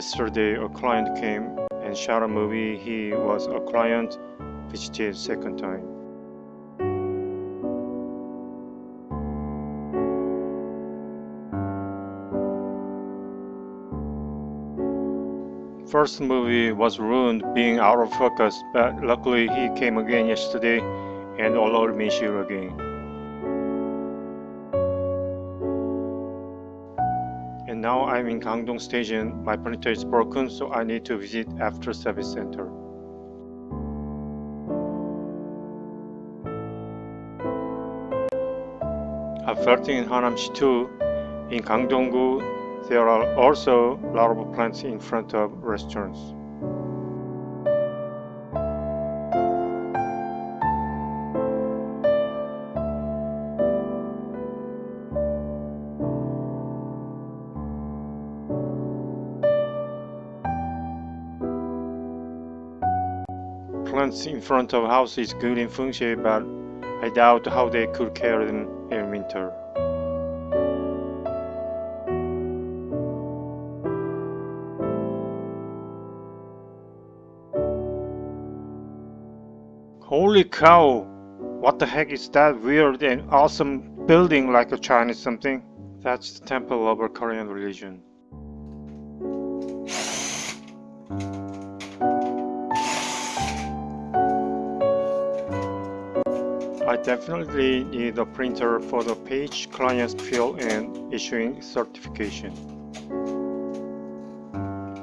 Yesterday a client came and shot a movie. He was a client, visited second time. First movie was ruined being out of focus, but luckily he came again yesterday and allowed me shoot again. I'm in Gangdong station. My printer is broken, so I need to visit after service center. After in Hanam시 too, in Gangdong-gu, there are also a lot of plants in front of restaurants. Plants in front of house is good in feng shui, but I doubt how they could care them in winter. Holy cow! What the heck is that weird and awesome building like a Chinese something? That's the temple of a Korean religion. Definitely need a printer for the page clients fill and issuing certification.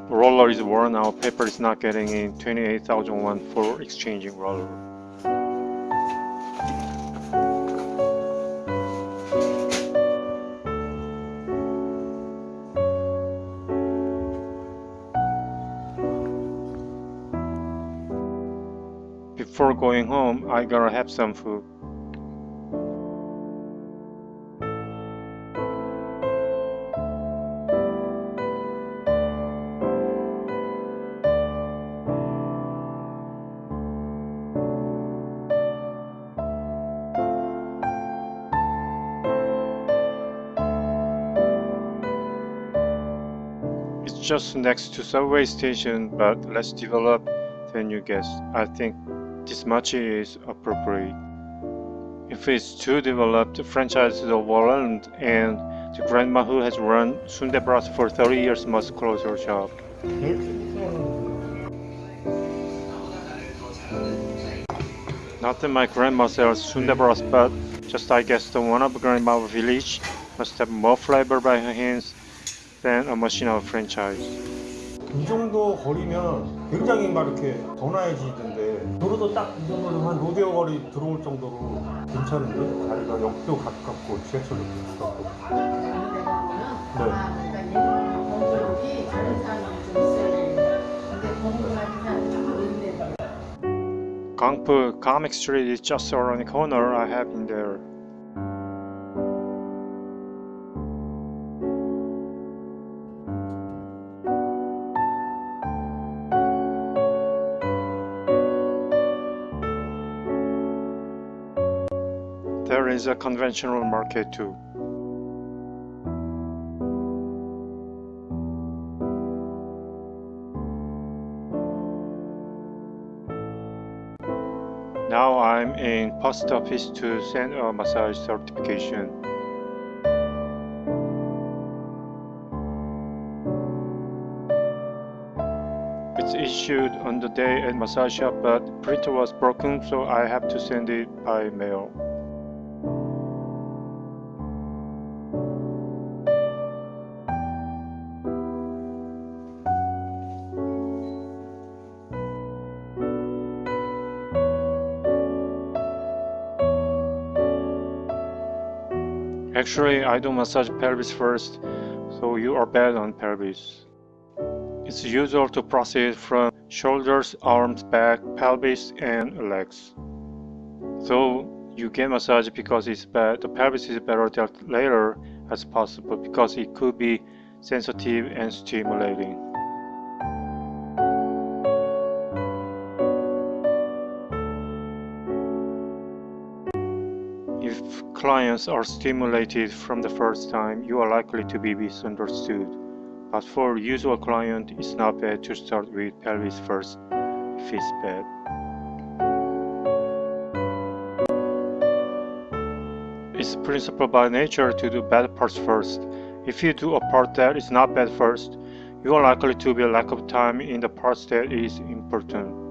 Roller is worn out, paper is not getting in 28,000 won for exchanging roller. Before going home, I gotta have some food. Just next to subway station, but less developed than you guess. I think this much is appropriate. If it's too developed, the franchise is overwhelmed and the grandma who has run Sundae for 30 years must close her shop. Not that my grandma sells Sundae but just I guess the one of grandma village must have more flavor by her hands than a machine of franchise. 이 정도 거리면 굉장히 막 이렇게 더 나아지던데 도로도 딱 이 정도면 한 로데오 거리 들어올 정도로 괜찮은데 자리가 역도 가깝고 지하철도 가깝고 네. 아, 그러니까 Comic Street is just around the corner. I have been there. There is a conventional market too. Now I'm in post office to send a massage certification. It's issued on the day at massage shop but printer was broken so I have to send it by mail. Actually, I do massage pelvis first, so you are bad on pelvis. It's usual to proceed from shoulders, arms, back, pelvis, and legs. So you get massage because it's bad. The pelvis is better dealt later as possible because it could be sensitive and stimulating. Clients are stimulated from the first time, you are likely to be misunderstood. but for usual client, it's not bad to start with pelvis first if it's bad. It's principle by nature to do bad parts first. If you do a part that is not bad first, you are likely to be lack of time in the parts that is important.